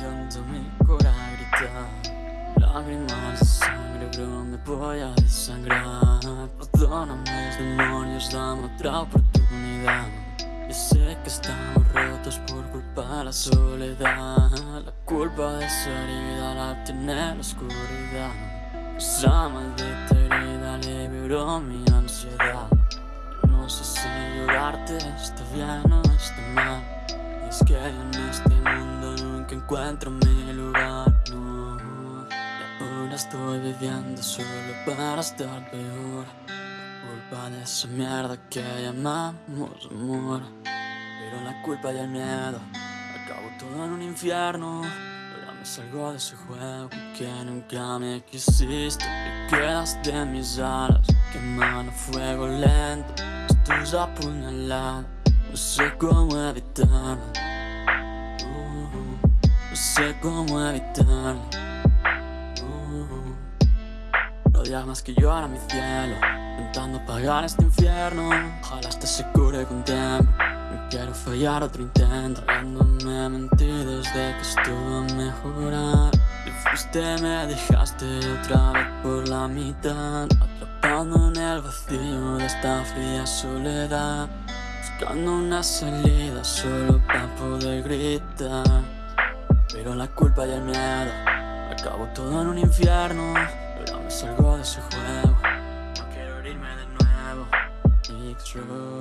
viendo mi cora gritar Lágrimas de sangre, bro, me voy a desangrar. Perdóname demonios, dame otra oportunidad. Yo sé que estamos rotos por culpa de la soledad. La culpa de esa herida la tiene la oscuridad. Esa maldita herida liberó mi ansiedad. No sé si llorarte está bien o está mal. Es que encuentro mi lugar, no. Y ahora estoy viviendo solo para estar peor. Culpa de esa mierda que llamamos amor. Pero la culpa y el miedo Acabo todo en un infierno. Ahora me salgo de ese juego que nunca me quisiste. Te quedas de mis alas Quemando fuego lento. Estoy apuñalado No sé cómo evitarlo sé cómo evitarlo Uh, No llamas que llora mi cielo Intentando apagar este infierno. Ojalá este se cure con tiempo No quiero fallar otro intento. Dándome mentiras de que esto va a mejorar Te fuiste, me dejaste otra vez por la mitad. Atrapando en el vacío de esta fría soledad. Buscando una salida solo para poder gritar Pero la culpa y el miedo Acabo todo en un infierno Pero me salgo de ese juego. No quiero irme de nuevo. X-Road